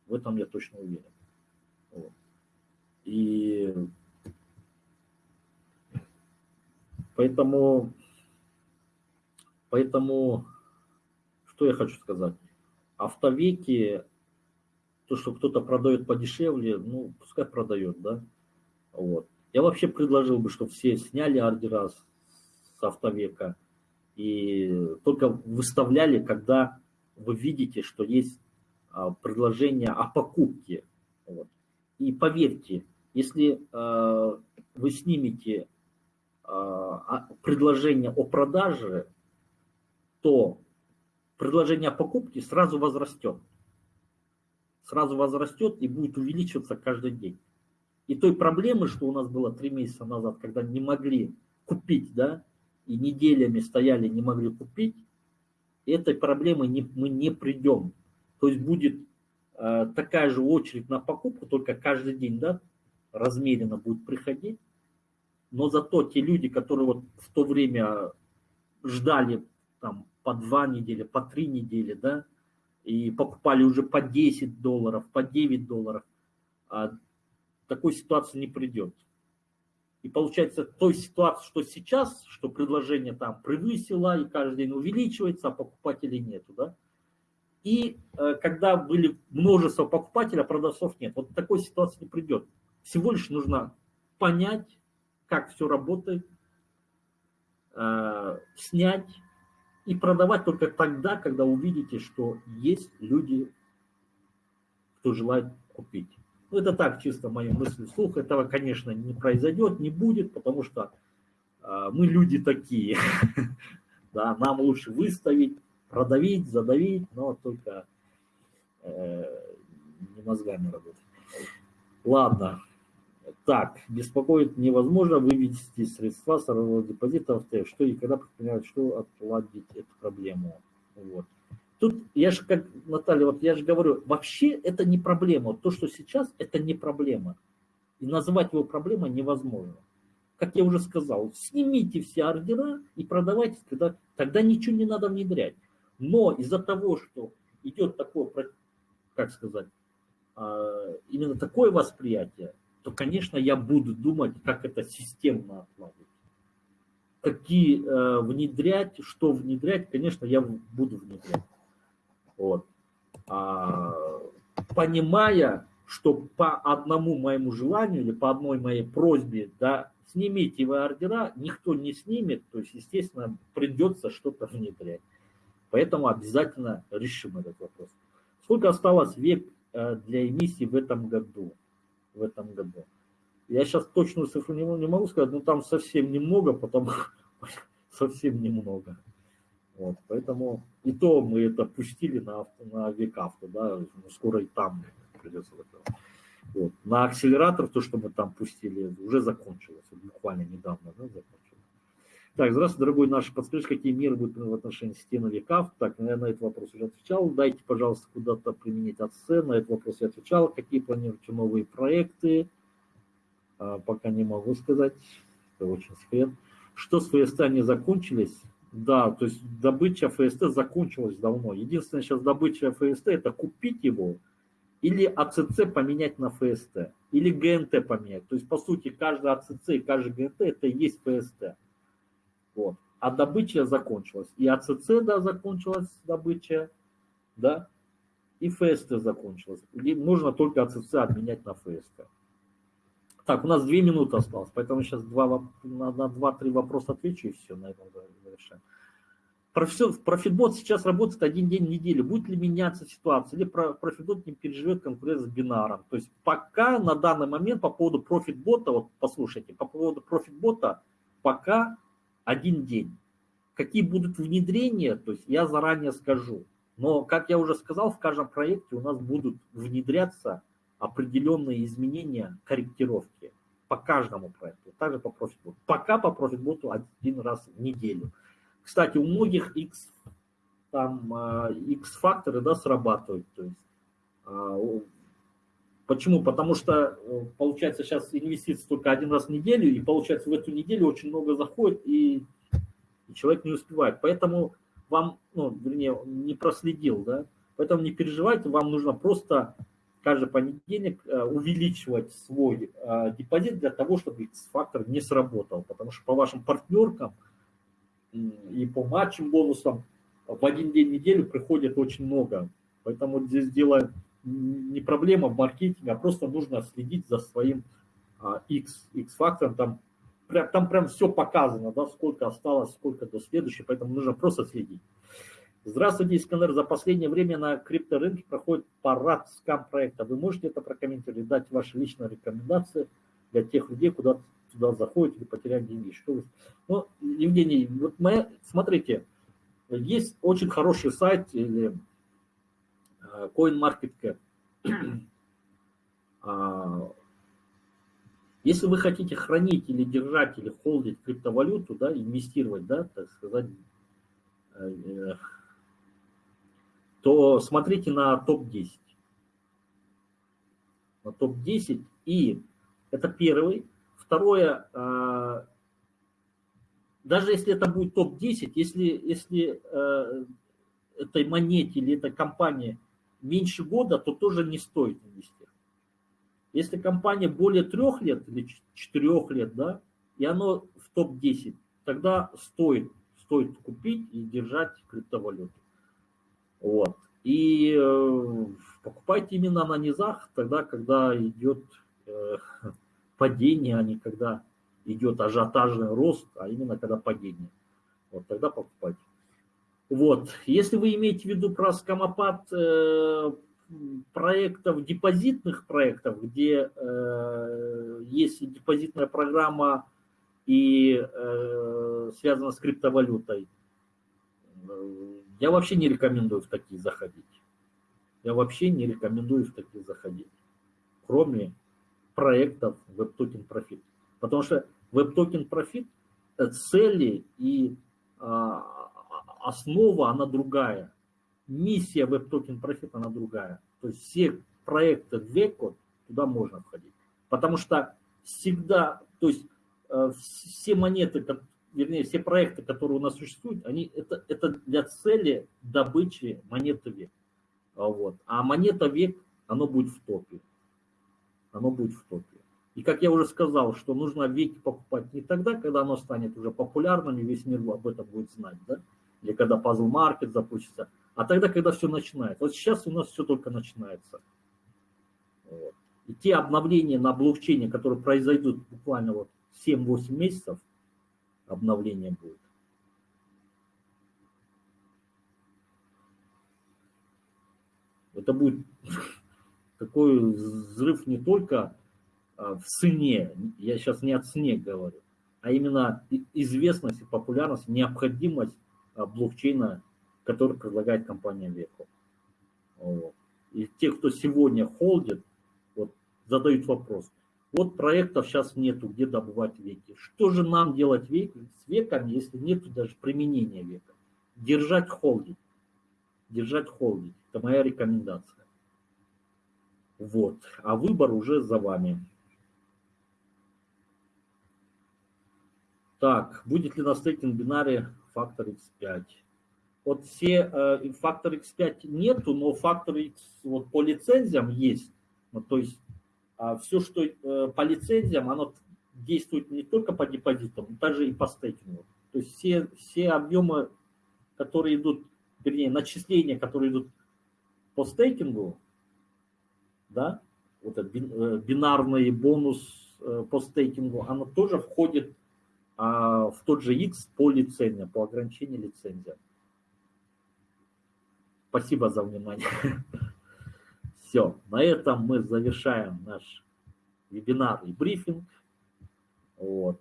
В этом я точно уверен. Вот. И поэтому, поэтому что я хочу сказать? Автовеки, то, что кто-то продает подешевле, ну, пускай продает, да. Вот. Я вообще предложил бы, чтобы все сняли ордера с, автовека и только выставляли, когда вы видите, что есть а, предложение о покупке. Вот. И поверьте, если э, вы снимете э, предложение о продаже, то предложение о покупке сразу возрастет. Сразу возрастет и будет увеличиваться каждый день. И той проблемы, что у нас было три месяца назад, когда не могли купить, да, и неделями стояли, не могли купить, этой проблемы не, мы не придем. То есть будет э, такая же очередь на покупку, только каждый день, да, размеренно будет приходить. Но зато те люди, которые вот в то время ждали там по два недели, по три недели, да, и покупали уже по 10 долларов, по 9 долларов, а такой ситуации не придет. И получается, той ситуации, что сейчас, что предложение там превысило и каждый день увеличивается, а покупателей нету, да, и э, когда были множество покупателей, а продавцов нет. Вот такой ситуации не придет. Всего лишь нужно понять, как все работает, э, снять и продавать только тогда, когда увидите, что есть люди, кто желает купить. Ну, это так, чисто мои мысли вслух. Этого, конечно, не произойдет, не будет, потому что э, мы люди такие. [LAUGHS] Да, нам лучше выставить, продавить, задавить, но только э, не мозгами работать. Ладно. Так, беспокоит невозможно вывести средства с депозита в Т. Что и когда предпринимают, что отладить эту проблему. Вот. Тут я же, как Наталья, вот я же говорю, вообще это не проблема. То, что сейчас, это не проблема. И назвать его проблемой невозможно. Как я уже сказал, снимите все ордера и продавайте, тогда, тогда ничего не надо внедрять. Но из-за того, что идет такое, как сказать, а, именно такое восприятие, то, конечно, я буду думать, как это системно отладить. Какие э, внедрять, что внедрять, конечно, я буду внедрять. Вот. А, понимая, что по одному моему желанию или по одной моей просьбе, да, снимите вы ордера, никто не снимет, то есть, естественно, придется что-то внедрять. Поэтому обязательно решим этот вопрос. Сколько осталось век э, для эмиссии в этом году? в этом году. Я сейчас точную цифру не, могу сказать, но там совсем немного, потому [LAUGHS] совсем немного. Вот, поэтому и то мы это пустили на, на векавто, да, ну, скоро и там придется это. Вот. На акселератор, то, что мы там пустили, уже закончилось, буквально недавно да, закончилось. Так, здравствуйте, дорогой наш, подскажите, какие меры будут в отношении стены векав? Так, я на этот вопрос уже отвечал. Дайте, пожалуйста, куда-то применить АЦ. На этот вопрос я отвечал. Какие планируете новые проекты? А, пока не могу сказать. Это очень секрет. Что с ФСТ не закончились? Да, то есть добыча ФСТ закончилась давно. Единственное сейчас добыча ФСТ это купить его или АЦЦ поменять на ФСТ, или ГНТ поменять. То есть, по сути, каждый АЦЦ и каждый ГНТ это и есть ФСТ. Вот. А добыча закончилась. И АЦЦ, да, закончилась добыча, да, и ФСТ закончилась. И нужно только АЦЦ обменять на ФСТ. Так, у нас две минуты осталось, поэтому сейчас два, на два-три вопроса отвечу и все, на этом завершаем. Профитбот сейчас работает один день в неделю. Будет ли меняться ситуация? Или профитбот не переживет конкуренцию с бинаром? То есть пока на данный момент по поводу профитбота, вот послушайте, по поводу профитбота пока один день. Какие будут внедрения, то есть я заранее скажу. Но, как я уже сказал, в каждом проекте у нас будут внедряться определенные изменения, корректировки по каждому проекту, также по профитботу. Пока по профитботу один раз в неделю. Кстати, у многих X, там, X-факторы да, срабатывают. То есть, а, почему? Потому что, э, получается, сейчас инвестиции только один раз в неделю, и, получается, в эту неделю очень много заходит, и, и человек не успевает. Поэтому вам, ну, вернее, не проследил, да, поэтому не переживайте, вам нужно просто каждый понедельник э, увеличивать свой э, депозит для того, чтобы X-фактор не сработал, потому что по вашим партнеркам и по матчам бонусам в один день неделю приходит очень много. Поэтому здесь дело не проблема в маркетинге, а просто нужно следить за своим X, X-фактором. Там, там прям все показано, да, сколько осталось, сколько до следующего, поэтому нужно просто следить. Здравствуйте, Искандер. За последнее время на крипторынке проходит парад скам-проекта. Вы можете это прокомментировать, дать ваши личные рекомендации для тех людей, куда туда заходят или потеряют деньги? Что вы... Ну, Евгений, вот моя, смотрите, есть очень хороший сайт или э, CoinMarketCap. А, если вы хотите хранить или держать или холдить криптовалюту, да, инвестировать, да, так сказать, э, э, то смотрите на топ-10. На топ-10 и это первый. Второе, даже если это будет топ-10, если, если э, этой монете или этой компании меньше года, то тоже не стоит инвестировать. Если компания более трех лет или четырех лет, да, и оно в топ-10, тогда стоит, стоит купить и держать криптовалюту. Вот. И э, покупайте именно на низах, тогда, когда идет э, [LAUGHS] падение, а не когда идет ажиотажный рост, а именно когда падение. Вот тогда покупать. Вот, если вы имеете в виду про скамопад э, проектов, депозитных проектов, где э, есть депозитная программа и э, связана с криптовалютой, э, я вообще не рекомендую в такие заходить. Я вообще не рекомендую в такие заходить, кроме проектов WebToken Profit. Потому что Profit, э, цели и а, основа, она другая. Миссия Web Token Profit, она другая. То есть все проекты WEC, туда можно входить. Потому что всегда, то есть э, все монеты, вернее, все проекты, которые у нас существуют, они, это, это для цели добычи монеты WEC. Вот. А монета WEC, оно будет в топе. Оно будет в топе. И как я уже сказал, что нужно веки покупать не тогда, когда оно станет уже популярным, и весь мир об этом будет знать, да? или когда пазл маркет запустится, а тогда, когда все начинается. Вот сейчас у нас все только начинается. Вот. И те обновления на блокчейне, которые произойдут буквально вот 7-8 месяцев, обновление будет. Это будет [LAUGHS] такой взрыв не только Э, в цене, я сейчас не о цене говорю, а именно известность и популярность, необходимость э, блокчейна, который предлагает компания Веко. Вот. И те, кто сегодня холдит, вот, задают вопрос. Вот проектов сейчас нету, где добывать веки. Что же нам делать век, с веками, если нету даже применения века? Держать холдить. Держать холдить. Это моя рекомендация. Вот. А выбор уже за вами. Так, будет ли на стейкинг бинаре фактор x5? Вот все э, фактор x5 нету, но фактор x вот по лицензиям есть. Вот, то есть все, что э, по лицензиям, оно действует не только по депозитам, но также и по стейкингу. То есть все, все объемы, которые идут, вернее, начисления, которые идут по стейкингу, да, вот этот э, бинарный бонус э, по стейкингу, оно тоже входит а в тот же X по лицензиям, по ограничению лицензия. Спасибо за внимание. Все, на этом мы завершаем наш вебинар и брифинг. Вот.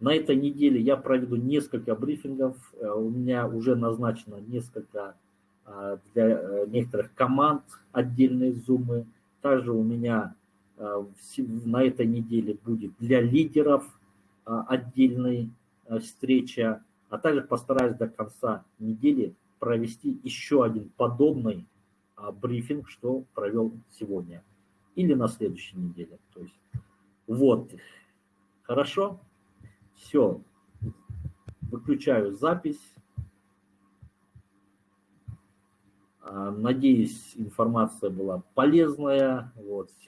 На этой неделе я проведу несколько брифингов. Э, у меня уже назначено несколько а, для э, некоторых команд отдельные зумы. Также у меня э, на этой неделе будет для лидеров а, отдельной а, встреча, а также постараюсь до конца недели провести еще один подобный брифинг, что провел сегодня или на следующей неделе. То есть, вот, хорошо, все, выключаю запись. Надеюсь, информация была полезная. Вот, все